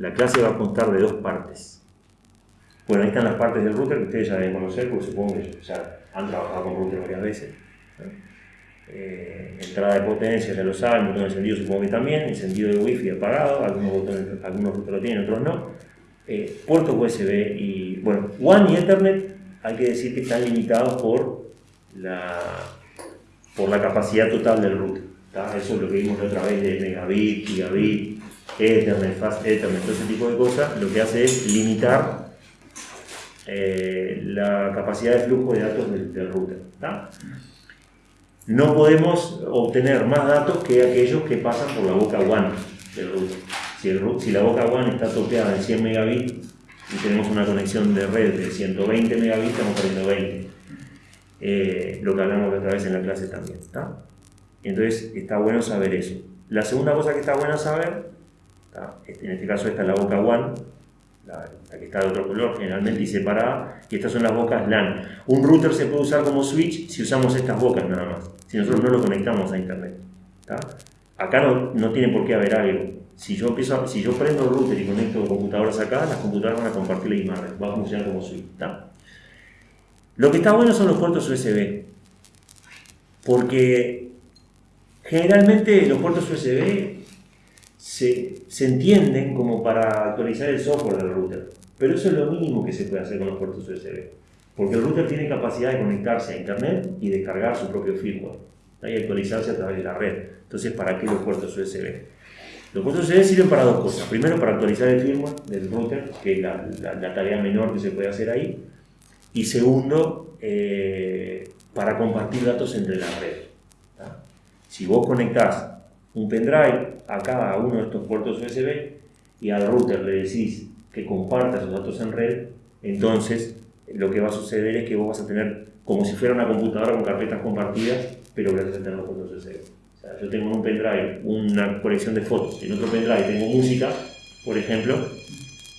La clase va a constar de dos partes. Bueno, ahí están las partes del router que ustedes ya deben conocer, porque supongo que ya han trabajado con router varias veces. Eh, entrada de potencia, ya lo saben, botón encendido supongo que también, encendido de wifi apagado, algunos, botones, algunos routers lo tienen, otros no. Eh, puertos USB y, bueno, WAN y Ethernet hay que decir que están limitados por la, por la capacidad total del router. Eso es lo que vimos la otra vez de megabit, gigabit, Ethernet, fast Ethernet, todo ese tipo de cosas, lo que hace es limitar eh, la capacidad de flujo de datos del, router. No podemos obtener más datos que aquellos que pasan por la boca WAN del router. Si, si la boca WAN está topeada en 100 megabits y tenemos una conexión de red de 120 megabits, estamos perdiendo 20. Eh, lo que hablamos otra vez en la clase también. Entonces está bueno saber eso. La segunda cosa que está bueno saber, este, en este caso esta es la boca WAN, la, que está de otro color generalmente y separada, y estas son las bocas LAN. Un router se puede usar como switch si usamos estas bocas nada más, si nosotros no lo conectamos a internet. Acá no, no, tiene por qué haber algo. Si yo, empiezo si yo prendo el router y conecto computadoras acá, las computadoras van a compartir la imagen, va a funcionar como switch. Lo que está bueno son los puertos USB, porque generalmente los puertos USB se, entienden como para actualizar el software del router. Pero eso es lo mínimo que se puede hacer con los puertos USB. Porque el router tiene capacidad de conectarse a internet y descargar su propio firmware y actualizarse a través de la red. Entonces, ¿para qué los puertos USB? Los puertos USB sirven para dos cosas. Primero, para actualizar el firmware del router, que es la, tarea menor que se puede hacer ahí. Y segundo, eh, para compartir datos entre la red. Si vos conectás un pendrive a cada uno de estos puertos USB y al router le decís que comparta esos datos en red, entonces lo que va a suceder es que vos vas a tener como si fuera una computadora con carpetas compartidas, pero gracias a tener los puertos USB. O sea, yo tengo en un pendrive una colección de fotos, en otro pendrive tengo música, por ejemplo,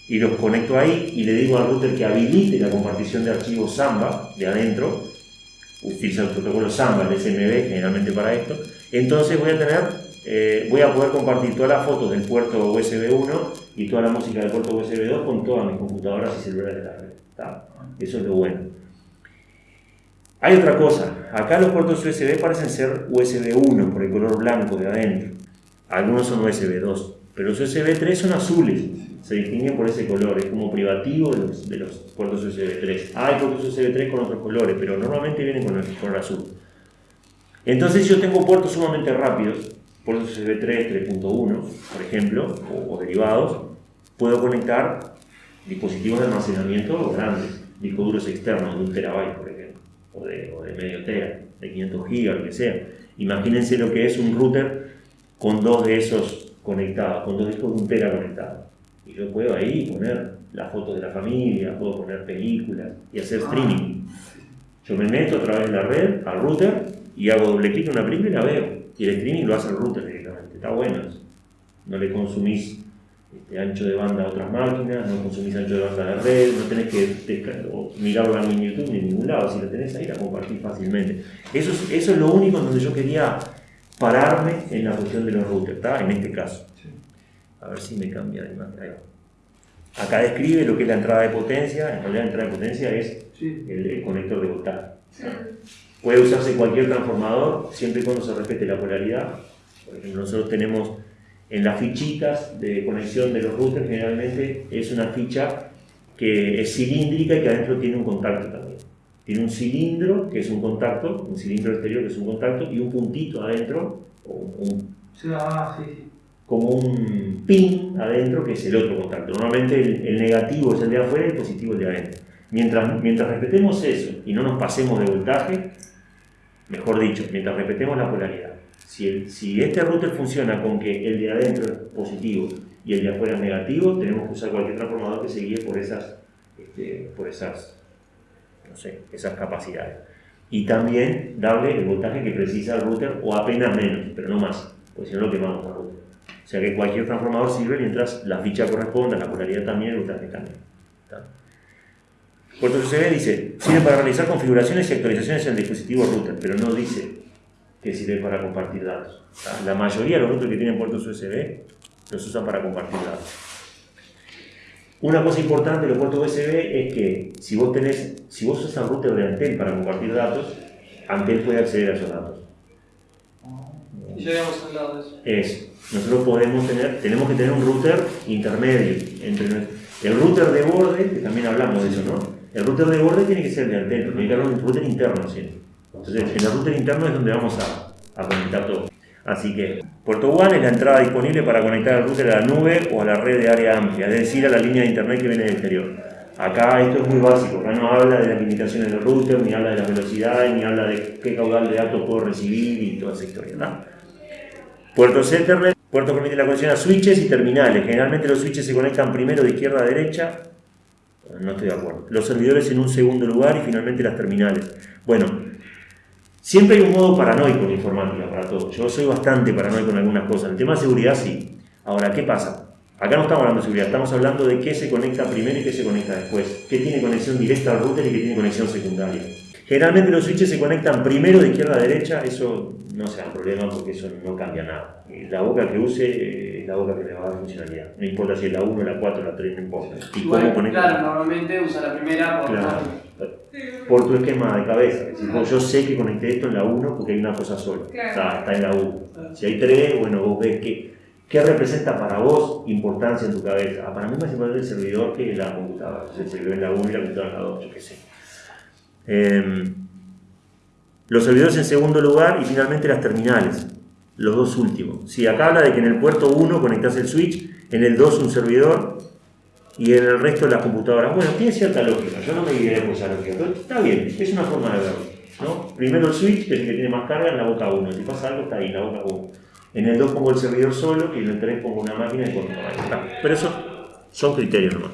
y los conecto ahí y le digo al router que habilite la compartición de archivos Samba de adentro, utiliza el protocolo Samba, el SMB generalmente para esto, entonces voy a tener eh, voy a poder compartir todas las fotos del puerto USB 1 y toda la música del puerto USB 2 con todas mis computadoras y celulares de la red. Eso es lo bueno. Hay otra cosa, acá los puertos USB parecen ser USB 1 por el color blanco de adentro. Algunos son USB 2, pero los USB 3 son azules, se distinguen por ese color, es como privativo de los, puertos USB 3. Hay puertos USB 3 con otros colores, pero normalmente vienen con el color azul. Entonces yo tengo puertos sumamente rápidos, puertos USB 3, 3.1, por ejemplo, o, derivados, puedo conectar dispositivos de almacenamiento grandes, discos duros externos de un terabyte, por ejemplo, o de, o de medio tera, de 500 gigas, lo que sea. Imagínense lo que es un router con dos de esos conectados, con dos discos de un tera conectados. Y yo puedo ahí poner las fotos de la familia, puedo poner películas y hacer streaming. Yo me meto a través de la red al router y hago doble clic en una película y la veo y el streaming lo hace el router directamente. Está bueno No le consumís este, ancho de banda a otras máquinas, no consumís ancho de banda a la red, no tenés que mirarlo en YouTube ni en ningún lado. Si lo tenés ahí, la compartís fácilmente. Eso es, eso es lo único en donde yo quería pararme en la cuestión de los routers, ¿está? En este caso. A ver si me cambia de imagen. Acá describe lo que es la entrada de potencia. En realidad, la entrada de potencia es el, conector de voltaje. Puede usarse cualquier transformador, siempre y cuando se respete la polaridad. Por ejemplo, nosotros tenemos en las fichitas de conexión de los routers, generalmente es una ficha que es cilíndrica y que adentro tiene un contacto también. Tiene un cilindro, que es un contacto, un cilindro exterior, que es un contacto, y un puntito adentro, ah, como un pin adentro, que es el otro contacto. Normalmente el, el negativo es el de afuera y el positivo el de adentro. Mientras, mientras respetemos eso y no nos pasemos de voltaje, Mejor dicho, mientras respetemos la polaridad, si, el, si este router funciona con que el de adentro es positivo y el de afuera es negativo, tenemos que usar cualquier transformador que se guíe por esas, este, por esas, no sé, esas capacidades. Y también darle el voltaje que precisa el router o apenas menos, pero no más, porque si no lo quemamos al router. O sea que cualquier transformador sirve mientras la ficha corresponda, la polaridad también, el voltaje también. ¿tá? 4CB dice, sirve para realizar configuraciones y actualizaciones en dispositivos router, pero no dice que sirve para compartir datos. La mayoría de los routers que tienen puertos USB los usan para compartir datos. Una cosa importante de los puertos USB es que si vos tenés, si vos usas un router de Antel para compartir datos, Antel puede acceder a esos datos. Llegamos al lado de eso. Eso. Nosotros podemos tener, tenemos que tener un router intermedio entre el router de borde, que también hablamos de eso, ¿no? El router de borde tiene que ser de Antel, tiene que haber un router interno. Entonces, en el router interno es donde vamos a, conectar todo. Así que, puerto WAN es la entrada disponible para conectar el router a la nube o a la red de área amplia, es decir, a la línea de internet que viene del exterior. Acá esto es muy básico, acá no habla de las limitaciones del router, ni habla de las velocidades, ni habla de qué caudal de datos puedo recibir y toda esa historia. ¿no? Puertos Ethernet, puertos permiten la conexión a switches y terminales. Generalmente los switches se conectan primero de izquierda a derecha. No estoy de acuerdo. Los servidores en un segundo lugar y finalmente las terminales. Bueno, siempre hay un modo paranoico en informática para todo. Yo soy bastante paranoico en algunas cosas. El tema de seguridad sí. Ahora, ¿qué pasa? Acá no estamos hablando de seguridad, estamos hablando de qué se conecta primero y qué se conecta después. ¿Qué tiene conexión directa al router y qué tiene conexión secundaria? Generalmente los switches se conectan primero de izquierda a derecha, eso no sea un problema porque eso no cambia nada. Eh, La boca que use eh, es la boca que le va a dar funcionalidad. No importa si es la 1, la 4, la 3, no importa. ¿Y Igual, cómo conecta? claro, normalmente usa la primera por Claro. Por tu esquema de cabeza. Es vos, yo sé que conecté esto en la 1 porque hay una cosa sola. Claro. Está, está en la 1. Si hay 3, bueno, vos ves qué, qué representa para vos importancia en tu cabeza. Ah, para mí más importante el servidor que la computadora. O sea, el servidor en la 1 y la computadora en la 2, yo qué sé. Em, los servidores en segundo lugar y finalmente las terminales, los dos últimos. Si acá habla de que en el puerto 1 conectás el switch, en el 2 un servidor y en el resto las computadoras. Bueno, tiene cierta lógica, yo no me guiaré por esa lógica, está bien, es una forma de verlo. ¿no? Primero el switch, que es el que tiene más carga, en la boca 1. Si pasa algo, está ahí, en la boca 1. En el 2 pongo el servidor solo y en el 3 pongo una máquina y control. Ahí está. Pero eso son criterios nomás.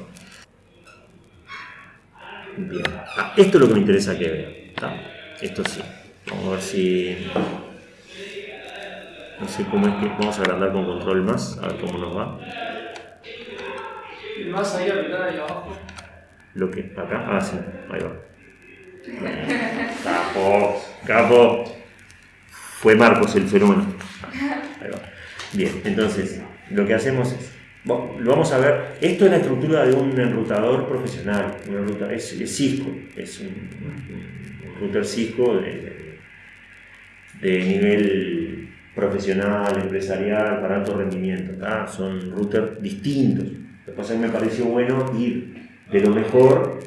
Bien. Ah, esto es lo que me interesa que vean. Esto sí. Vamos a ver si. No sé cómo es que. Vamos a agrandar con control más, a ver cómo nos va. Y más ahí ahí abajo. Lo que. Acá. Ah, sí. Ahí va. Capo. Capo. Fue Marcos el fenómeno. Ahí va. Bien, entonces, lo que hacemos es. Bueno, Lo vamos a ver. Esto es la estructura de un enrutador profesional. Es, es Cisco. Es un- un router Cisco de, de nivel profesional, empresarial, para alto rendimiento. ¿tá? Son routers distintos. Lo que pasa es que me pareció bueno ir de lo mejor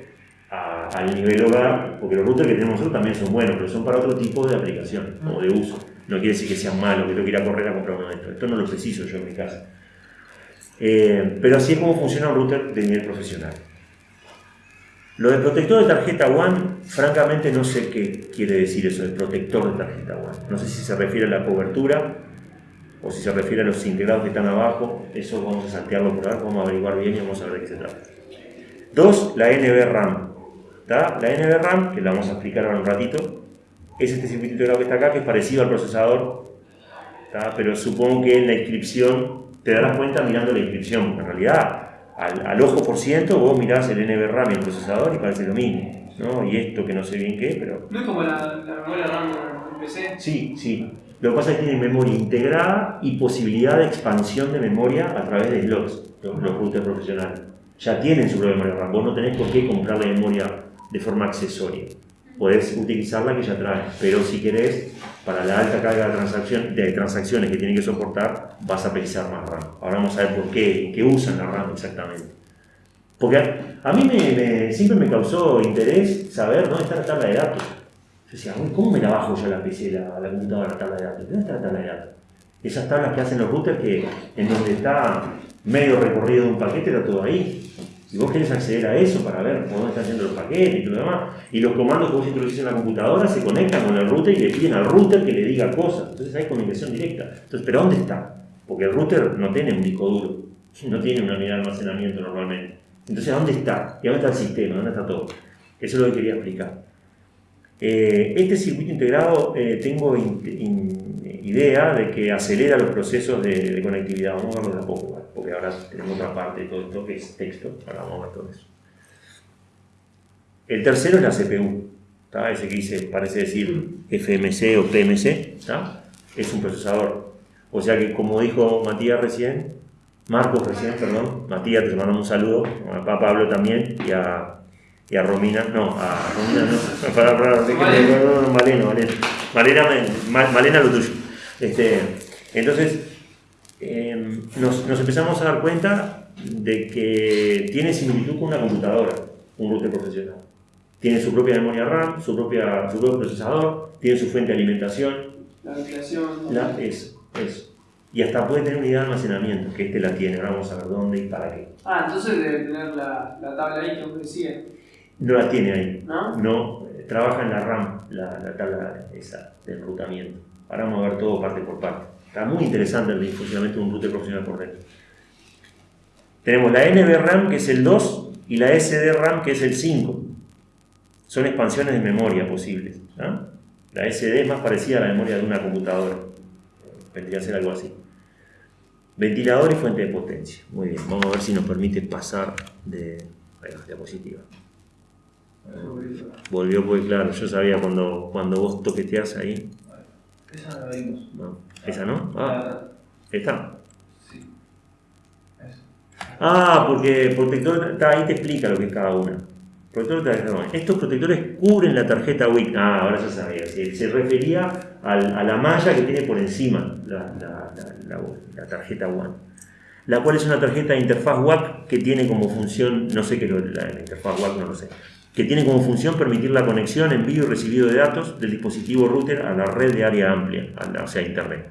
a- al nivel hogar, porque los routers que tenemos nosotros también son buenos, pero son para otro tipo de aplicación o de uso. No quiere decir que sean malos, que tengo que ir a correr a comprar uno de estos. Esto no lo preciso yo en mi casa. Eh, pero así es como funciona un router de nivel profesional. Lo de protector de tarjeta WAN, francamente no sé qué quiere decir eso de protector de tarjeta WAN. No sé si se refiere a la cobertura o si se refiere a los integrados que están abajo. Eso vamos a saltearlo por ahora, vamos a averiguar bien y vamos a ver de qué se trata. Dos, la NVRAM. ¿tá? La NVRAM, que la vamos a explicar ahora un ratito, es este circuito integrado que está acá, que es parecido al procesador, ¿tá? pero supongo que en la inscripción te darás cuenta mirando la inscripción, en realidad al, al ojo por ciento vos mirás el NVRAM y el procesador y parece lo mismo. ¿no? Y esto que no sé bien qué, pero No es como la, la memoria RAM del PC. Sí, sí. Lo que pasa es que tiene memoria integrada y posibilidad de expansión de memoria a través de slots, los, los routers profesionales. Ya tienen su propia memoria RAM. Vos no tenés por qué comprarle memoria de forma accesoria. Podés utilizar la que ya trae, pero si querés, para la alta carga de, transacciones que tienen que soportar, vas a precisar más RAM. Ahora vamos a ver por qué, qué usan la RAM exactamente. Porque a, a mí me, siempre me causó interés saber dónde está la tabla de datos. Yo decía, "Uy, ¿cómo me la bajo yo la PC, la, la computadora, la tabla de datos? ¿Dónde está la tabla de datos? Esas tablas que hacen los routers que en donde está medio recorrido de un paquete está todo ahí. Y vos querés acceder a eso para ver dónde están yendo los paquetes y todo lo demás. Y los comandos que vos introducís en la computadora se conectan con el router y le piden al router que le diga cosas. Entonces hay comunicación directa. Entonces, ¿pero dónde está? Porque el router no tiene un disco duro, no tiene una unidad de almacenamiento normalmente. Entonces, ¿dónde está? ¿Y dónde está el sistema? ¿Dónde está todo? Eso es lo que quería explicar. Eh, este circuito integrado eh, tengo idea de que acelera los procesos de, de conectividad. Vamos a verlo de a poco, ¿vale? porque ahora tenemos otra parte de todo esto que es texto. Ahora vamos a ver todo eso. El tercero es la CPU. ¿tá? Ese que dice, parece decir FMC o PMC. ¿tá? Es un procesador. O sea que, como dijo Matías recién, Marcos recién, perdón, Matías, te mandamos un saludo, a Pablo también y a, y a Romina, no, a Romina no, para, para, no, no, Malena, Malena, Malena, Malena lo tuyo. Este, entonces, eh, nos, nos, empezamos a dar cuenta de que tiene similitud con una computadora, un router profesional. Tiene su propia memoria RAM, su, propia, su propio procesador, tiene su fuente de alimentación. La ventilación. La, es, es. Y hasta puede tener unidad de almacenamiento, que este la tiene. Ahora vamos a ver dónde y para qué. Ah, entonces debe tener la, la tabla ahí que decía. No la tiene ahí. ¿No? No, trabaja en la RAM, la, la tabla esa de enrutamiento. Ahora vamos a ver todo parte por parte. Está muy interesante el funcionamiento de un router profesional por red. Tenemos la NVRAM que es el 2 y la SDRAM que es el 5. Son expansiones de memoria posibles. La SD es más parecida a la memoria de una computadora. Vendría a ser algo así. Ventilador y fuente de potencia. Muy bien, vamos a ver si nos permite pasar de va, diapositiva. Volvió pues claro, yo sabía cuando, cuando vos toqueteás ahí. Esa no la vimos. No. ¿Esa no? Ah, ¿esta? Sí. Ah, porque protector, está, ahí te explica lo que es cada una. Protector WIC. Estos protectores cubren la tarjeta WIC. Ah, ahora ya sabía. Se, se refería al, a la malla que tiene por encima la, la, la, la tarjeta WAN. La cual es una tarjeta de interfaz WAC que tiene como función, no sé qué es la, interfaz WAC, no lo sé, que tiene como función permitir la conexión, envío y recibido de datos del dispositivo router a la red de área amplia, o sea, Internet.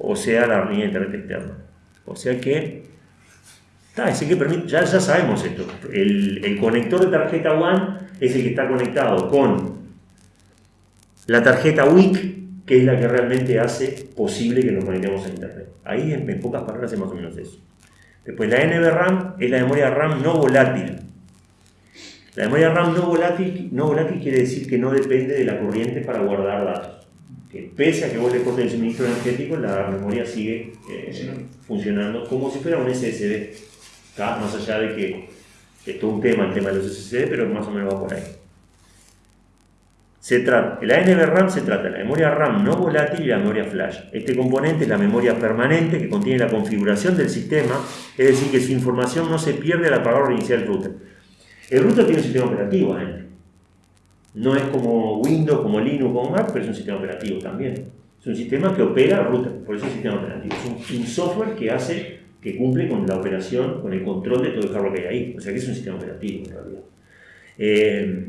O sea, la línea de Internet externa. O sea que, ya, sabemos esto. El, conector de tarjeta WAN es el que está conectado con la tarjeta WIC, que es la que realmente hace posible que nos conectemos a Internet. Ahí, en, en pocas palabras, es más o menos eso. Después, la NVRAM es la memoria RAM no volátil. La memoria RAM no volátil, no volátil quiere decir que no depende de la corriente para guardar datos. Que pese a que vos le cortes el suministro energético, la memoria sigue eh, funcionando como si fuera un SSD. Más allá de que es todo un tema el tema de los SSD, pero más o menos va por ahí. Se trata, la NVRAM se trata de la memoria RAM no volátil y la memoria flash. Este componente es la memoria permanente que contiene la configuración del sistema, es decir, que su información no se pierde al apagar o reiniciar el router. El router tiene un sistema operativo adentro. No es como Windows, como Linux, como Mac, pero es un sistema operativo también. Es un sistema que opera router, por eso es un sistema operativo. Es un, software que hace, que cumple con la operación, con el control de todo el hardware que hay ahí. O sea que es un sistema operativo en realidad. Eh,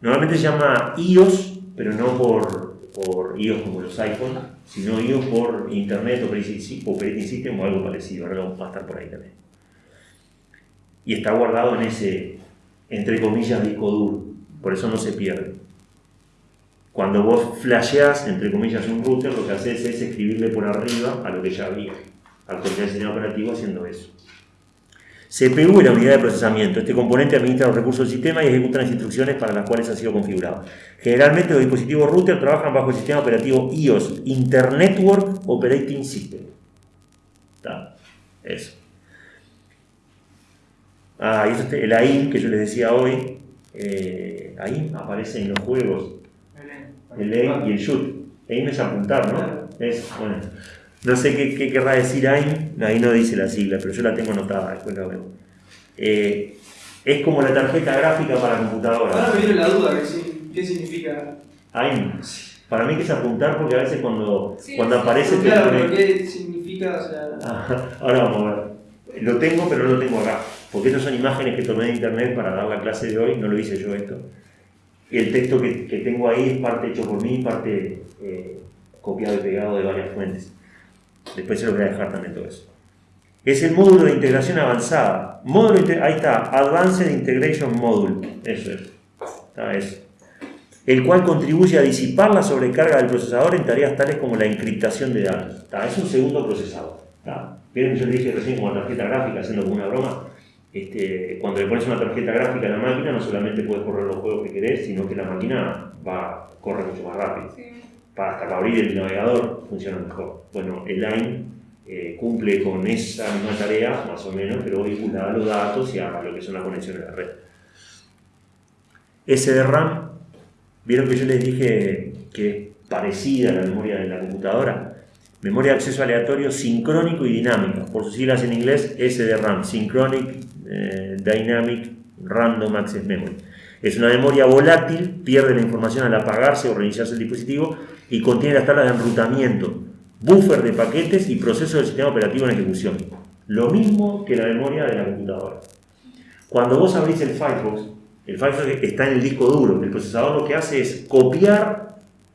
normalmente se llama iOS, pero no por, iOS como los iPhones, sino iOS por Internet Operating System o algo parecido. Ahora vamos a estar por ahí también. Y está guardado en ese, entre comillas, disco duro. Por eso no se pierde. Cuando vos flasheás, entre comillas, un router, lo que haces es escribirle por arriba a lo que ya había. Actualizar el sistema operativo haciendo eso. CPU es la unidad de procesamiento. Este componente administra los recursos del sistema y ejecuta las instrucciones para las cuales ha sido configurado. Generalmente los dispositivos router trabajan bajo el sistema operativo iOS, Internetwork Operating System. ¿Está? Eso. Ah, y el AIM que yo les decía hoy, eh, AIM aparece en los juegos, el aim y el shoot. AIM es apuntar, ¿no? Es, bueno, no sé qué, qué, querrá decir AIM, ahí no dice la sigla, pero yo la tengo anotada, después la veo. Eh, es como la tarjeta gráfica para computadora. Ahora me viene la duda, ¿qué significa? AIM. Para mí que es apuntar porque a veces cuando, sí, cuando aparece... Claro, pero ¿qué significa? O sea... ahora vamos a ver. Lo tengo, pero no lo tengo acá. Porque estas son imágenes que tomé de internet para dar la clase de hoy, no lo hice yo esto. El texto que, que tengo ahí es parte hecho por mí, parte eh, copiado y pegado de varias fuentes. Después se lo voy a dejar también todo eso. Es el módulo de integración avanzada. Módulo ahí está, Advanced Integration Module. Eso es. Eso. El cual contribuye a disipar la sobrecarga del procesador en tareas tales como la encriptación de datos. Es un segundo procesador. Está. Vieron yo le dije recién como tarjeta gráfica, haciendo como una broma. Este, cuando le pones una tarjeta gráfica a la máquina, no solamente puedes correr los juegos que querés, sino que la máquina va, corre mucho más rápido. Sí. Para hasta que abrir el navegador funciona mejor. Bueno, el line eh, cumple con esa misma tarea, más o menos, pero vinculada a los datos y a lo que son las conexiones de la red. SDRAM, vieron que yo les dije que es parecida a la memoria de la computadora. memoria de acceso aleatorio sincrónico y dinámico, por sus siglas en inglés SDRAM, Synchronic eh, Dynamic Random Access Memory. Es una memoria volátil, pierde la información al apagarse o reiniciarse el dispositivo y contiene las tablas de enrutamiento, buffer de paquetes y proceso del sistema operativo en ejecución. Lo mismo que la memoria de la computadora. Cuando vos abrís el Firefox, el Firefox está en el disco duro. El procesador lo que hace es copiar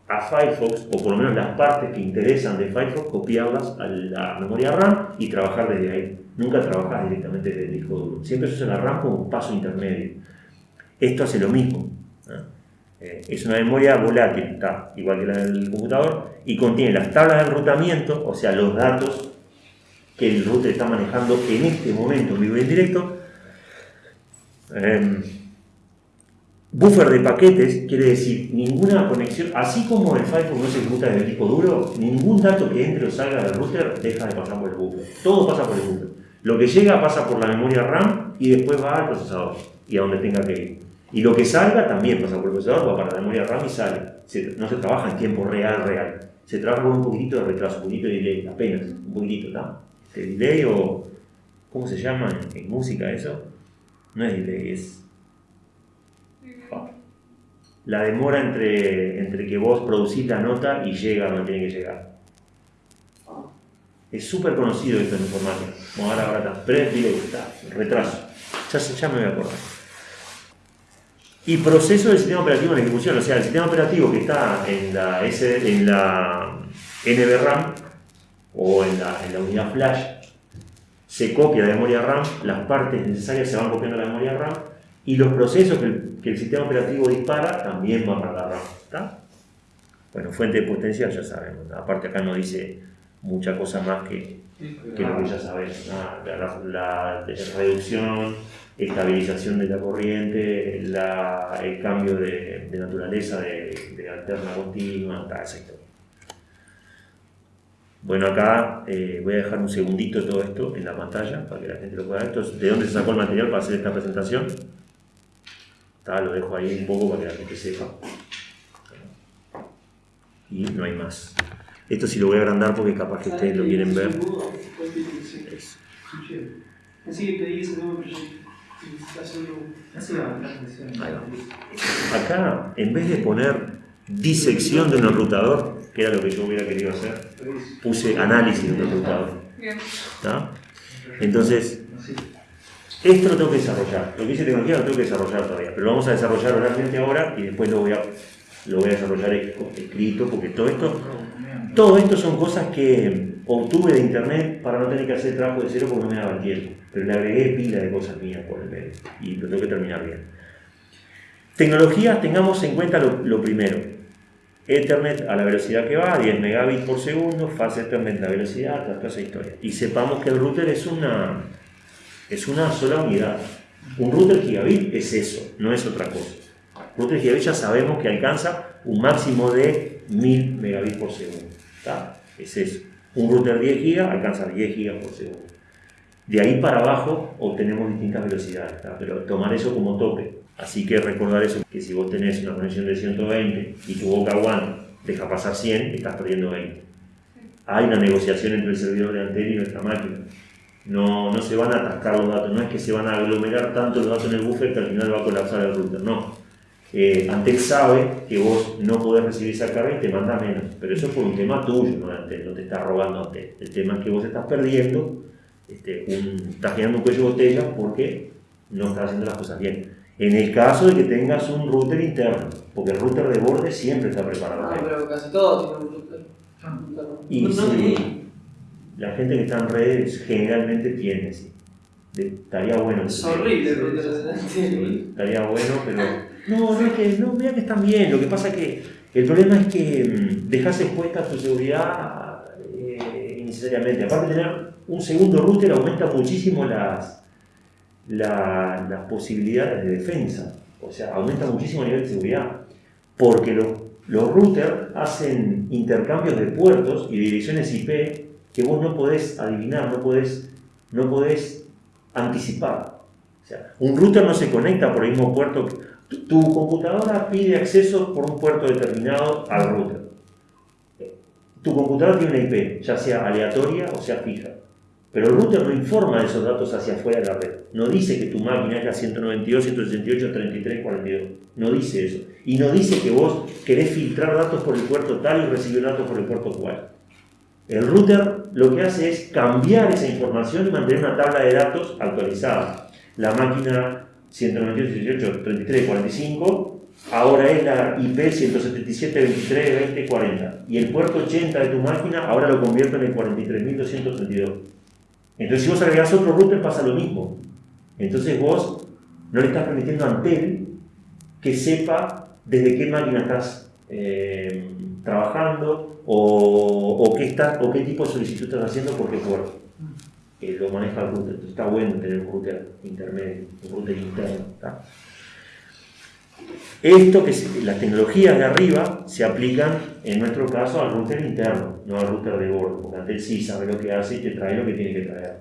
a Firefox, o por lo menos las partes que interesan de Firefox, copiarlas a la memoria RAM y trabajar desde ahí. Nunca trabajar directamente desde el disco duro. Siempre se usa la RAM como un paso intermedio. Esto hace lo mismo. Eh, es una memoria volátil, está igual que la del computador, y contiene las tablas de enrutamiento, o sea, los datos que el router está manejando en este momento en vivo y en directo. Em, buffer de paquetes quiere decir ninguna conexión, así como el Firefox no se ejecuta desde el disco duro, ningún dato que entre o salga del router deja de pasar por el buffer. Todo pasa por el buffer. Lo que llega pasa por la memoria RAM y después va al procesador y a donde tenga que ir. Y lo que salga también pasa por el procesador, va para la memoria RAM y sale. no se trabaja en tiempo real, real. Se trabaja con un poquitito de retraso, un poquito de delay, apenas, un poquitito, ¿está? De delay o. ¿Cómo se llama en, música eso? No es delay, es. La demora entre, entre que vos producís la nota y llega donde tiene que llegar. Es súper conocido esto en informática. Bueno, ahora, ahora está. Retraso. Ya, ya me voy a acordar y proceso del sistema operativo en ejecución. O sea, el sistema operativo que está en la, S, en la NVRAM o en la unidad flash se copia de memoria RAM, las partes necesarias se van copiando a la memoria RAM y los procesos que el, que el sistema operativo dispara también van para la RAM. Bueno, fuente de potencial ya sabemos. Aparte acá no dice mucha cosa más que, que lo que ya sabemos. La, la reducción estabilización de la corriente, el cambio de, naturaleza de, alterna continua, toda esa historia. Bueno, acá eh, voy a dejar un segundito todo esto en la pantalla para que la gente lo pueda ver. ¿De dónde se sacó el material para hacer esta presentación? Lo dejo ahí un poco para que la gente sepa. Y no hay más. Esto sí lo voy a agrandar porque capaz que ustedes lo quieren ver. Acá, en vez de poner disección de un enrutador, que era lo que yo hubiera querido hacer, puse análisis de un enrutador. Entonces, esto lo tengo que desarrollar. Lo que hice tecnología lo tengo que desarrollar todavía, pero lo vamos a desarrollar oralmente ahora y después lo voy a, lo voy a desarrollar escrito, porque todo esto, todo esto son cosas que obtuve de internet para no tener que hacer trabajo de cero porque no me daba el tiempo. Pero le agregué pila de cosas mías por el medio y lo tengo que terminar bien. Tecnología, tengamos en cuenta lo, primero. Ethernet a la velocidad que va, 10 megabits por segundo, fase Ethernet la velocidad, toda esa historia. Y sepamos que el router es una, es una sola unidad. Un router gigabit es eso, no es otra cosa. Router gigabit ya sabemos que alcanza un máximo de 1000 megabits por segundo. Es eso. Un router 10 GB alcanza 10 GB por segundo. De ahí para abajo obtenemos distintas velocidades, pero tomar eso como tope. Así que recordar eso, que si vos tenés una conexión de 120 y tu boca one deja pasar 100, estás perdiendo 20. Hay una negociación entre el servidor de antena y nuestra máquina. No, no se van a atascar los datos, no es que se van a aglomerar tanto los datos en el buffer que al final va a colapsar el router, no eh, Antel sabe que vos no podés recibir esa carga y te manda menos, pero eso es por un tema tuyo, no, no te está robando Antel. El tema es que vos estás perdiendo, este, estás generando un cuello de botella porque no estás haciendo las cosas bien. En el caso de que tengas un router interno, porque el router de borde siempre está preparado. Ah, pero casi todos tienen un router. Y sí, la gente que está en redes generalmente tiene, sí. estaría bueno. Es horrible. Estaría bueno, pero no, no es que, no, mira que están bien. Lo que pasa es que el problema es que mm, dejas expuesta tu seguridad eh, innecesariamente. Aparte de tener un segundo router aumenta muchísimo las, las posibilidades de defensa. O sea, aumenta muchísimo el nivel de seguridad. Porque los, los routers hacen intercambios de puertos y direcciones IP que vos no podés adivinar, no podés, no podés anticipar. O sea, un router no se conecta por el mismo puerto tu computadora pide acceso por un puerto determinado al router. tu computadora tiene una IP, ya sea aleatoria o sea fija. Pero el router no informa de esos datos hacia afuera de la red. No dice que tu máquina es la 192, 168, 33, 42. No dice eso. Y no dice que vos querés filtrar datos por el puerto tal y recibir datos por el puerto cual. El router lo que hace es cambiar esa información y mantener una tabla de datos actualizada. La máquina 192, 168, 33, 45 ahora es la IP 177, 23, 20, 40. Y el puerto 80 de tu máquina ahora lo convierte en el 43.232. Entonces, si vos agregás otro router, pasa lo mismo. Entonces, vos no le estás permitiendo a Antel que sepa desde qué máquina estás eh, trabajando o, o, qué está, o qué tipo de solicitud estás haciendo por qué puerto. Que lo maneja el router. Entonces, está bueno tener un router intermedio, un router interno. ¿está? Esto que las tecnologías de arriba se aplican en nuestro caso al router interno, no al router de bordo, porque Antel sí sabe lo que hace y te trae lo que tiene que traer.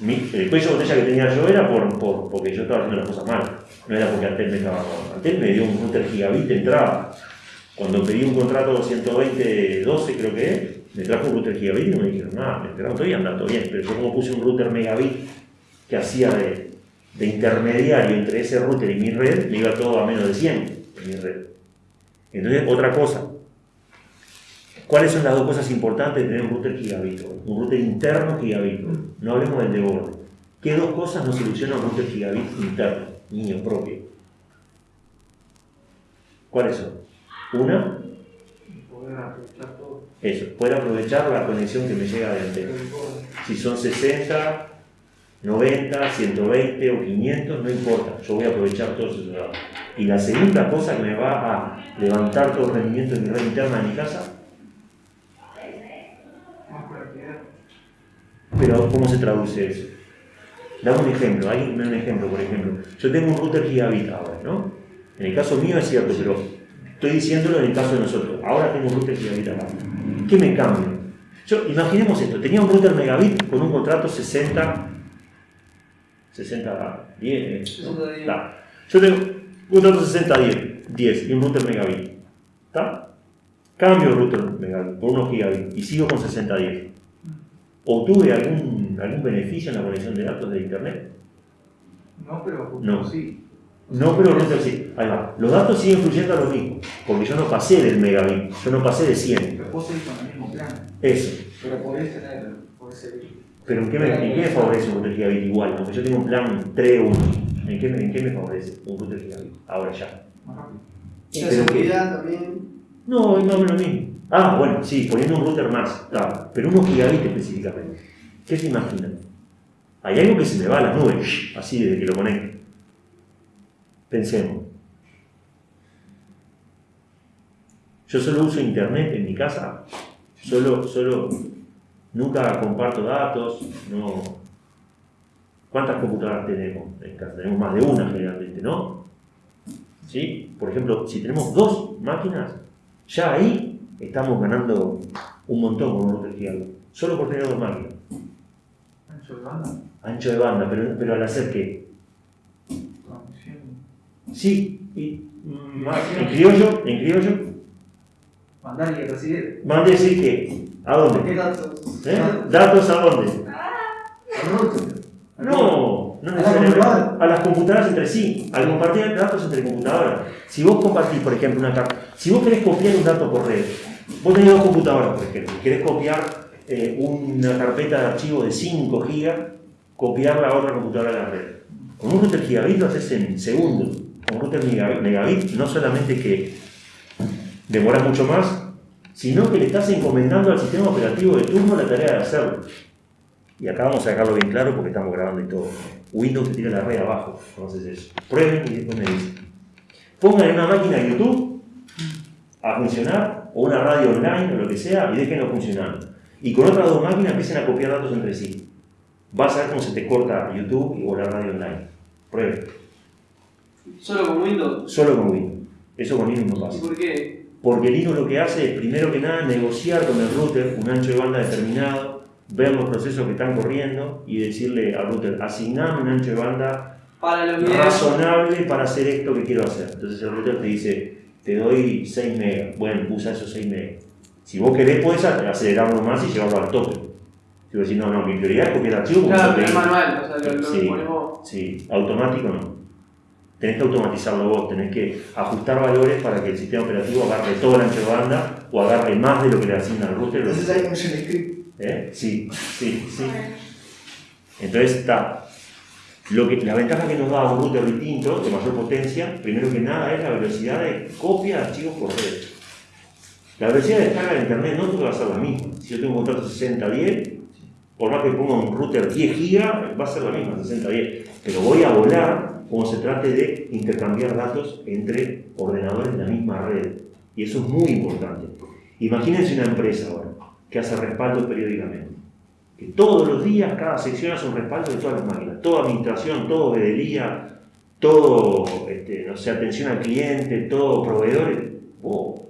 Mi, el cuello de botella que tenía yo era por, por, porque yo estaba haciendo las cosas mal, no era porque Antel me estaba Antel me dio un router gigabit de entrada. Cuando pedí un contrato 120-12 creo que es, me trajo un router gigabit y me dijeron nada, me esperaron todo y anda todo bien, pero yo como puse un router megabit que hacía de intermediario entre ese router y mi red, me iba todo a menos de 100 en mi red. Entonces, otra cosa. ¿Cuáles son las dos cosas importantes de tener un router gigabit? Un router interno gigabit. No hablemos del de borde. ¿Qué dos cosas nos soluciona un router gigabit interno, niño propio? ¿Cuáles son? Una, Poder aprovechar todo. eso, poder aprovechar la conexión que me llega de antena. Si son 60, 90, 120 o 500, no importa, yo voy a aprovechar todos esos datos. Y la segunda cosa que me va a levantar todo el rendimiento de mi red interna de mi casa, pero ¿cómo se traduce eso? Dame un ejemplo, hay un ejemplo, por ejemplo. Yo tengo un router gigabit ahora, ¿no? En el caso mío es cierto, pero estoy diciéndolo en el caso de nosotros. Ahora tengo un router gigabit acá. ¿Qué me cambia? Yo, imaginemos esto, tenía un router megabit con un contrato 60 60, 10. 60, 10. ¿Está? Yo tengo un router 60, 10, 10 y un router megabit. ¿Está? Cambio el router megabit por unos gigabit y sigo con 60, 10. ¿Obtuve algún, algún beneficio en la conexión de datos de internet? No, pero No. sí. No, pero el router sí. Ahí va. Los datos siguen fluyendo a lo mismo, porque yo no pasé del megabit, yo no pasé de 100. Pero vos seguís con el mismo plan. Eso. Pero podés tener, podés seguir. Pero ¿en qué me, en qué me favorece un router gigabit igual? Porque yo tengo un plan 3 1. ¿En qué, me- ¿En qué me favorece un router gigabit? Ahora ya. Más rápido. La seguridad también. No, es más o menos lo mismo. Ah, bueno, sí, poniendo un router más, está. Pero unos gigabit específicamente. ¿Qué se imaginan? Hay algo que se me va a las nubes, así desde que lo conecto. Pensemos. Yo solo uso internet en mi casa, solo, solo, nunca comparto datos, no. ¿Cuántas computadoras tenemos en casa? Tenemos más de una generalmente, ¿no? ¿Sí? Por ejemplo, si tenemos dos máquinas, ya ahí estamos ganando un montón con un gigabit. Solo por tener dos máquinas. Ancho de banda. Ancho de banda, pero, pero al hacer qué? Sí, y, mm, más- en criollo, en criollo, Mandar y recibir. mande decir que, ¿a ¿Qué dónde? datos? ¿Eh? ¿Datos a dónde? Router. No, no ¿A la necesariamente. A las computadoras entre sí, al compartir datos entre computadoras. Si vos compartís, por ejemplo, una carta, si vos querés copiar un dato por red, vos tenés dos computadoras, por ejemplo, y querés copiar eh, una carpeta de archivo de 5 gigas, copiarla a otra computadora de la red. Con un router gigabit lo haces en segundos. Con router megabit, no solamente que demora mucho más, sino que le estás encomendando al sistema operativo de turno la tarea de hacerlo. Y acá vamos a dejarlo bien claro porque estamos grabando y todo. Windows te tira la red abajo, entonces eso. Prueben y después me dicen. Pongan en una máquina YouTube a funcionar, o una radio online o lo que sea, y déjenlo funcionando. Y con otras dos máquinas empiecen a copiar datos entre sí. Vas a ver cómo se te corta YouTube o la radio online. Prueben. Solo con Windows. Solo con Windows. Eso con Linux no ¿Y pasa. por qué? Porque Linux lo que hace es, primero que nada, negociar con el router un ancho de banda determinado, ver los procesos que están corriendo y decirle al router, asigname un ancho de banda Para razonable para hacer esto que quiero hacer. Entonces el router te dice, te doy 6 megas. Bueno, usa esos 6 megas. Si vos querés, podés acelerarlo más y llevarlo al tope. Si vos decís, no, no, mi prioridad es copiar archivos Claro, pero es manual, o sea, lo, lo Sí. pones vos. Sí, automático no. Tenés que automatizarlo vos, tenés que ajustar valores para que el sistema operativo agarre todo el ancho de banda o agarre más de lo que le asigna el router. Entonces hay un shell script. ¿Eh? Sí, sí, sí. Entonces está. Lo que, la ventaja que nos da un router distinto, de mayor potencia, primero que nada es la velocidad de copia de archivos por red. La velocidad de descarga de internet no te va a ser la misma. Si yo tengo un contrato 60-10, por más que ponga un router 10 GB, va a ser la misma, 60-10. Pero voy a volar como se trate de intercambiar datos entre ordenadores de la misma red. Y eso es muy importante. Imagínense una empresa ahora que hace respaldo periódicamente. Que todos los días, cada sección hace un respaldo de todas las máquinas. Toda administración, todo veeduría, todo, este, no sé, atención al cliente, todo proveedores. Wow.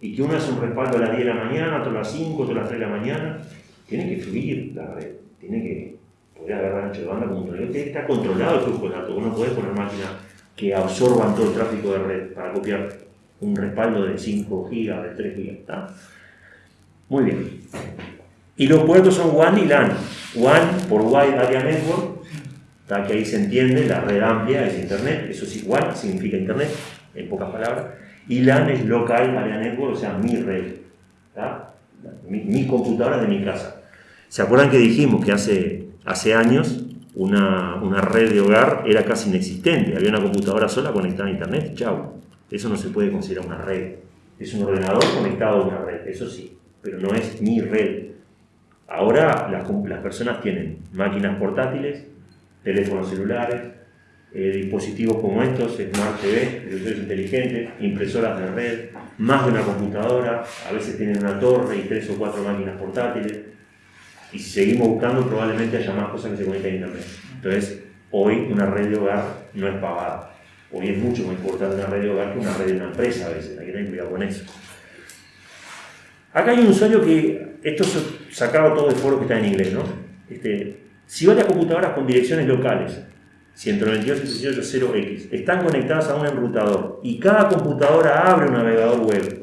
Y que uno hace un respaldo a las 10 de la mañana, otro a las 5, otro a las 3 de la mañana. Tiene que fluir la red. Tiene que poder agarrar ancho de banda como un estar controlado el flujo de datos. Uno puede poner máquinas que absorban todo el tráfico de red para copiar un respaldo de 5 GB, de 3 GB. ¿está? Muy bien. Y los puertos son WAN y LAN. WAN por Wide Area Network, ¿tá? que ahí se entiende, la red amplia es Internet, eso es igual, significa Internet, en pocas palabras. Y LAN es Local Area Network, o sea, mi red. ¿tá? Mi, mi computadora de mi casa. ¿Se acuerdan que dijimos que hace, hace años una, red de hogar era casi inexistente? Había una computadora sola conectada a Internet, chau. Eso no se puede considerar una red. Es un ordenador conectado a una red, eso sí, pero no es mi red. Ahora las, las personas tienen máquinas portátiles, teléfonos celulares, eh, dispositivos como estos, Smart TV, televisores inteligentes, impresoras de red, más de una computadora, a veces tienen una torre y tres o cuatro máquinas portátiles. Y si seguimos buscando, probablemente haya más cosas que se conecten a Internet. Entonces, hoy una red de hogar no es pagada. Hoy es mucho más importante una red de hogar que una red de una empresa a veces, hay que tener cuidado con eso. Acá hay un usuario que, esto es sacado todo de foro que está en inglés, ¿no? Este, si varias computadoras con direcciones locales, 192.168.0x, están conectadas a un enrutador y cada computadora abre un navegador web,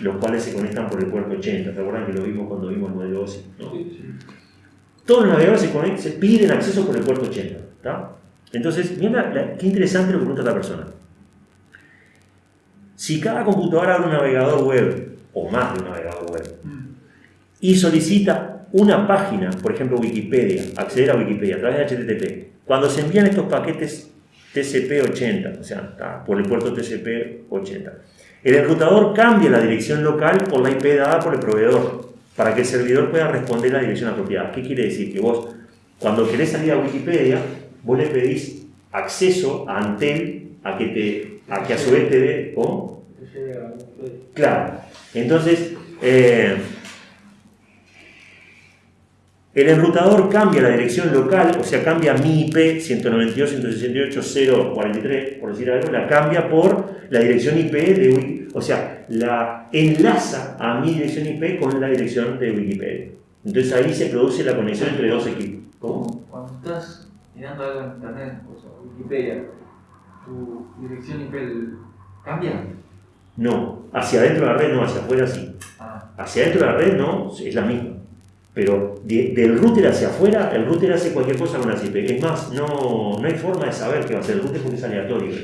los cuales se conectan por el puerto 80, ¿te acuerdan que lo vimos cuando vimos el modelo OSI? ¿no? Todos los navegadores se, conectan, se piden acceso por el puerto 80, ¿está? Entonces, mira qué interesante lo que pregunta esta persona. Si cada computadora abre un navegador web, o más de un navegador web, y solicita una página, por ejemplo Wikipedia, acceder a Wikipedia a través de HTTP, cuando se envían estos paquetes TCP-80, o sea, por el puerto TCP-80, el enrutador cambia la dirección local por la IP dada por el proveedor, para que el servidor pueda responder la dirección apropiada. ¿Qué quiere decir? Que vos, cuando querés salir a Wikipedia, vos le pedís acceso a Antel a que, te, a, que a su vez te dé... ¿cómo? Claro. Entonces, eh, el enrutador cambia la dirección local, o sea, cambia mi IP 192.168.043, por decir algo, la cambia por la dirección IP de Wiki, o sea, la enlaza a mi dirección IP con la dirección de Wikipedia. Entonces ahí se produce la conexión entre dos equipos. ¿Cómo? Cuando estás mirando algo en internet, o sea, Wikipedia, tu dirección IP cambia. No, hacia adentro de la red no, hacia afuera sí. Ah, Hacia adentro de la red no, es la misma. Pero de- del router hacia afuera, el router hace cualquier cosa con la IP. Es más, no, no hay forma de saber qué va a hacer el router porque es aleatorio.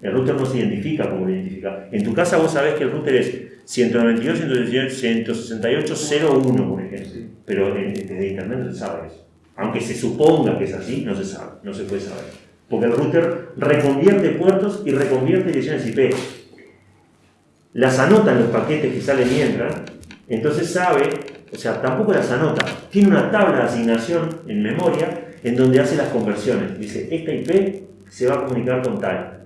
El router no se identifica como lo identifica. En tu casa vos sabés que el router es 192.168.0.1, por ejemplo. Pero desde internet no se sabe eso. Aunque se suponga que es así, no se sabe, no se puede saber. Porque el router reconvierte puertos y reconvierte direcciones IP. Las anota en los paquetes que salen y entran, entonces sabe, o sea, tampoco las anota, tiene una tabla de asignación en memoria en donde hace las conversiones. Dice, esta IP se va a comunicar con tal,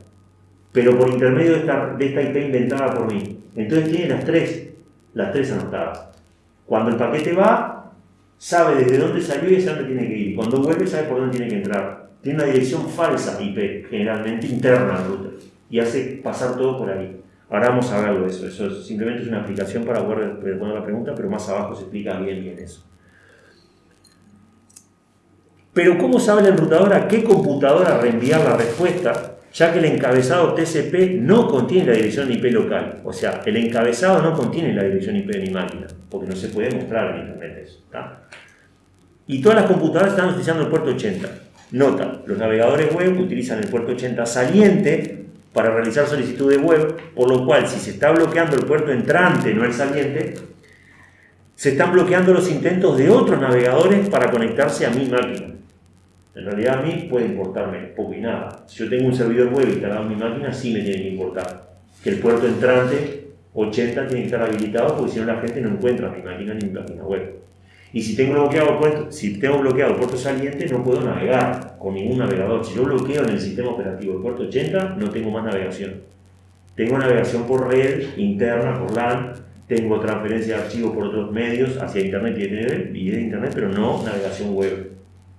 pero por intermedio de esta, IP inventada por mí. Entonces tiene las tres, las tres anotadas. Cuando el paquete va, sabe desde dónde salió y hacia dónde tiene que ir. Cuando vuelve, sabe por dónde tiene que entrar. Tiene una dirección falsa IP, generalmente interna al router, y hace pasar todo por ahí. Ahora vamos a verlo eso. Eso es- simplemente es una aplicación para poder responder la pregunta, pero más abajo se explica bien bien eso. Pero ¿cómo sabe la enrutadora a qué computadora reenviar la respuesta? Ya que el encabezado TCP no contiene la dirección IP local. O sea, el encabezado no contiene la dirección IP de mi máquina, porque no se puede mostrar en Internet eso. ¿tá? Y todas las computadoras están utilizando el puerto 80. Nota, los navegadores web utilizan el puerto 80 saliente para realizar solicitudes web, por lo cual si se está bloqueando el puerto entrante, no el saliente, se están bloqueando los intentos de otros navegadores para conectarse a mi máquina. En realidad a mí puede importarme poco y nada. Si yo tengo un servidor web instalado en mi máquina, sí me tiene que importar. Que el puerto entrante 80 tiene que estar habilitado porque si no la gente no encuentra mi máquina ni mi página web. Y si tengo bloqueado puerto, si tengo bloqueado puerto saliente, no puedo navegar con ningún navegador. Si yo bloqueo en el sistema operativo el puerto 80, no tengo más navegación. Tengo navegación por red interna, por LAN, tengo transferencia de archivos por otros medios hacia internet y de internet, pero no navegación web.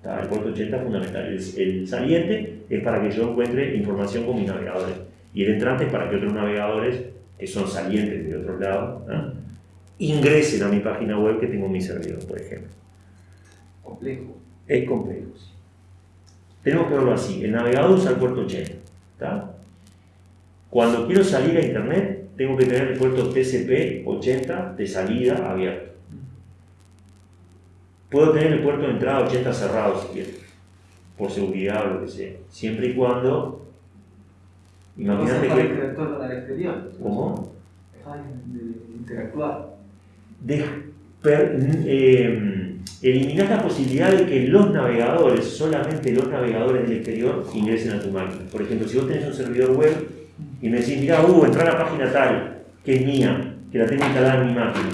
El puerto 80 es fundamental. El, el, saliente es para que yo encuentre información con mis navegadores. Y el entrante es para que otros navegadores, que son salientes de otros lados, ¿no? Ingresen a mi página web que tengo en mi servidor, por ejemplo. Complejo. Es complejo. Tenemos que verlo así. El navegador usa el puerto 80. ¿tá? Cuando quiero salir a internet, tengo que tener el puerto TCP 80 de salida abierto. Puedo tener el puerto de entrada 80 cerrado si quiero, por seguridad o lo que sea. Siempre y cuando. Imagínate que. interactuar con el exterior. ¿Cómo? Dejar de interactuar. De, per- eh, eliminar la posibilidad de que los navegadores, solamente los navegadores del exterior, ingresen a tu máquina. Por ejemplo, si vos tenés un servidor web y me decís, mira, Hugo, entra a la página tal, que es mía, que la tengo instalada en mi máquina,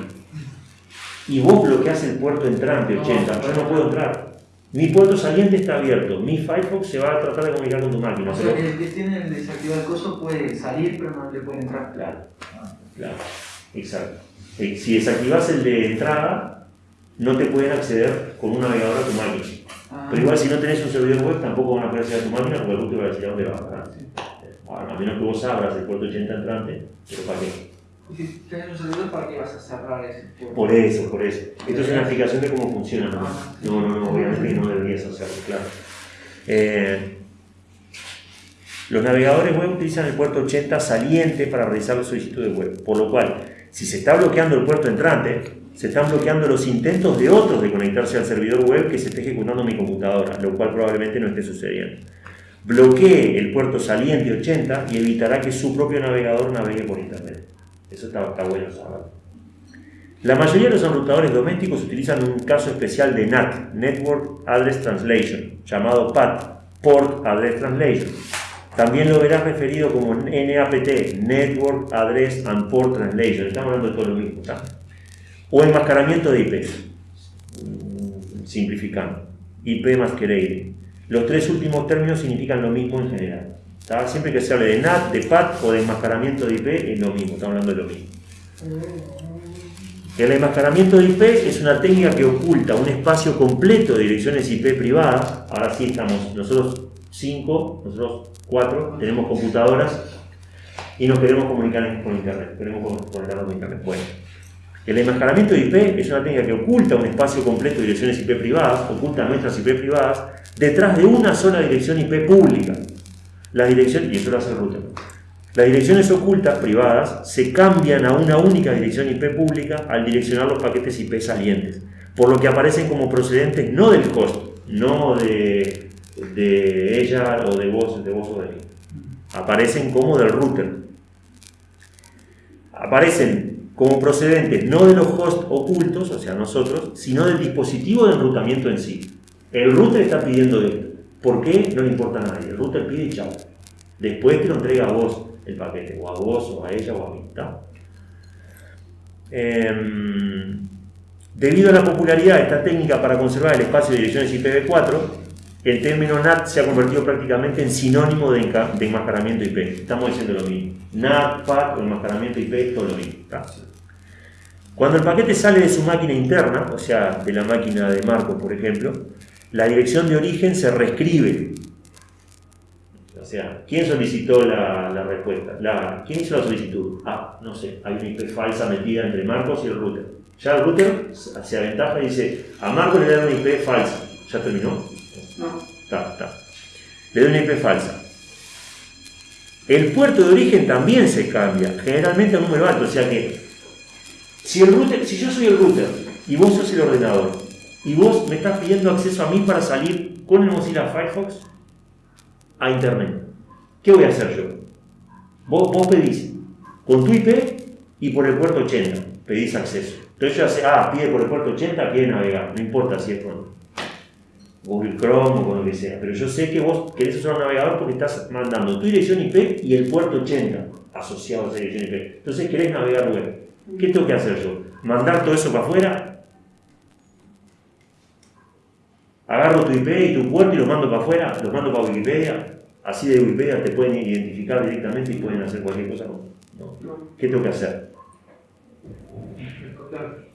y vos bloqueás el puerto entrante No, 80, yo no puedo entrar. Mi puerto saliente está abierto, mi Firefox se va a tratar de comunicar con tu máquina. O pero- sea, que el que tiene el desactivado el coso puede salir, pero no le puede entrar. Claro, claro, exacto. Eh, Si desactivas el de entrada, no te pueden acceder con un navegador a tu máquina. Ah, Pero igual si no tenés un servidor web tampoco van a poder acceder a tu máquina porque el router va a decir a dónde va. Ahora, a menos que vos abras el puerto 80 entrante, pero ¿para qué? Si tenés un servidor, ¿para qué vas a cerrar ese puerto? Por eso, por eso. Esto es una explicación de cómo funciona. ¿no? Ah, sí. No, no, no, obviamente que no deberías hacerlo, claro. Eh, los navegadores web utilizan el puerto 80 saliente para realizar la solicitud de web, por lo cual, si se está bloqueando el puerto entrante, se están bloqueando los intentos de otros de conectarse al servidor web que se esté ejecutando en mi computadora, lo cual probablemente no esté sucediendo. Bloquee el puerto saliente 80 y evitará que su propio navegador navegue por internet. Eso está, está bueno saberlo. La mayoría de los enrutadores domésticos utilizan un caso especial de NAT, Network Address Translation, llamado PAT, Port Address Translation. También lo verás referido como NAPT, Network Address and Port Translation. Estamos hablando de todo lo mismo, ¿está? O enmascaramiento de IP, mm, simplificando. IP masquerade. Los tres últimos términos significan lo mismo en general. ¿está? Siempre que se hable de NAT, de PAT o de enmascaramiento de IP, es lo mismo, estamos hablando de lo mismo. El enmascaramiento de IP es una técnica que oculta un espacio completo de direcciones IP privadas. Ahora sí estamos, nosotros cinco, nosotros cuatro, tenemos computadoras y nos queremos comunicar con Internet. Queremos conectarnos con Internet. Bueno, el enmascaramiento de IP es una técnica que oculta un espacio completo de direcciones IP privadas, oculta nuestras IP privadas, detrás de una sola dirección IP pública. Las direcciones, y eso lo hace el router. Las direcciones ocultas privadas se cambian a una única dirección IP pública al direccionar los paquetes IP salientes, por lo que aparecen como procedentes no del host, no de, de ella o de vos, de vos o de mí. Aparecen como del router. Aparecen como procedentes no de los hosts ocultos, o sea, nosotros, sino del dispositivo de enrutamiento en sí. El router está pidiendo esto. ¿Por qué? No le importa a nadie. El router pide y chao. Después te lo entrega a vos el paquete, o a vos, o a ella, o a mí. Em, debido a la popularidad de esta técnica para conservar el espacio de direcciones IPv4, el término NAT se ha convertido prácticamente en sinónimo de, enmascaramiento IP. Estamos diciendo lo mismo. NAT, PAT o enmascaramiento IP todo lo mismo. Cuando el paquete sale de su máquina interna, o sea, de la máquina de Marcos, por ejemplo, la dirección de origen se reescribe. O sea, ¿quién solicitó la, respuesta? ¿Quién hizo la solicitud? Ah, no sé, hay una IP falsa metida entre Marcos y el router. Ya el router se aventaja y dice, a Marcos le dan una IP falsa. ¿Ya terminó? No. Está, está. Le doy una IP falsa. El puerto de origen también se cambia, generalmente a número alto, o sea que si, el router, si yo soy el router y vos sos el ordenador y vos me estás pidiendo acceso a mí para salir con el Mozilla Firefox a Internet, ¿qué voy a hacer yo? Vos, vos pedís con tu IP y por el puerto 80, pedís acceso. Entonces yo sé, ah, pide por el puerto 80, quiere navegar, no importa si es con Google Chrome o con lo que sea, pero yo sé que vos querés usar un navegador porque estás mandando tu dirección IP y el puerto 80 asociado a esa dirección IP. Entonces querés navegar web. ¿Qué tengo que hacer yo? ¿Mandar todo eso para afuera? Agarro tu IP y tu puerto y los mando para afuera, los mando para Wikipedia. Así de Wikipedia te pueden identificar directamente y pueden hacer cualquier cosa. No. ¿Qué tengo que hacer?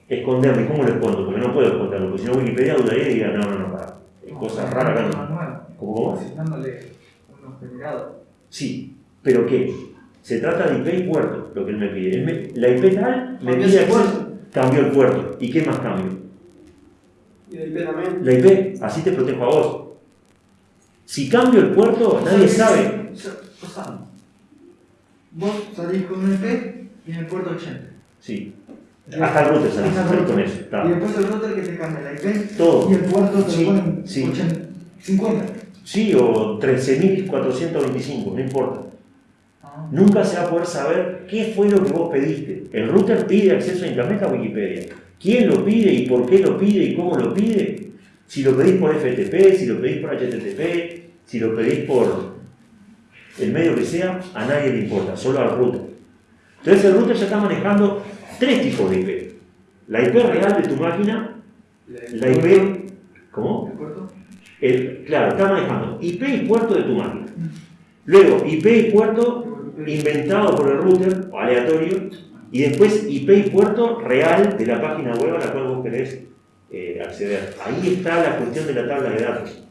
Esconderme. ¿Cómo lo escondo? Porque no puedo esconderlo, porque si no Wikipedia dudaría y diría, no, no, no, para. Es cosa rara acá. Manual. ¿Cómo cómo? Asignándole unos generados. Sí, pero ¿qué? Se trata de IP y puerto, lo que él me pide. Él me- la IP tal me Cambió pide acceso. puerto. Cambio el puerto. ¿Y qué más cambio? Y la IP también. La IP, así te protejo a vos. Si cambio el puerto, nadie sabe. O sea, vos salís con un IP y en el puerto 80. Sí. Hasta el router salís router. con eso. Y después el router que te cambia la IP Todo. y el puerto te Sí, lo ponen sí. 80, 50. Sí, o 13.425, no importa. Ah. Nunca se va a poder saber qué fue lo que vos pediste. El router pide acceso a Internet a Wikipedia. ¿Quién lo pide y por qué lo pide y cómo lo pide? Si lo pedís por FTP, si lo pedís por HTTP, si lo pedís por el medio que sea, a nadie le importa, solo al router. Entonces el router ya está manejando tres tipos de IP. La IP real de tu máquina, la IP... ¿Cómo? ¿El claro, está manejando IP y puerto de tu máquina. Luego, IP y puerto inventado por el router, o aleatorio, y después IP y puerto real de la página web a la cual vos querés eh, acceder. Ahí está la cuestión de la tabla de datos.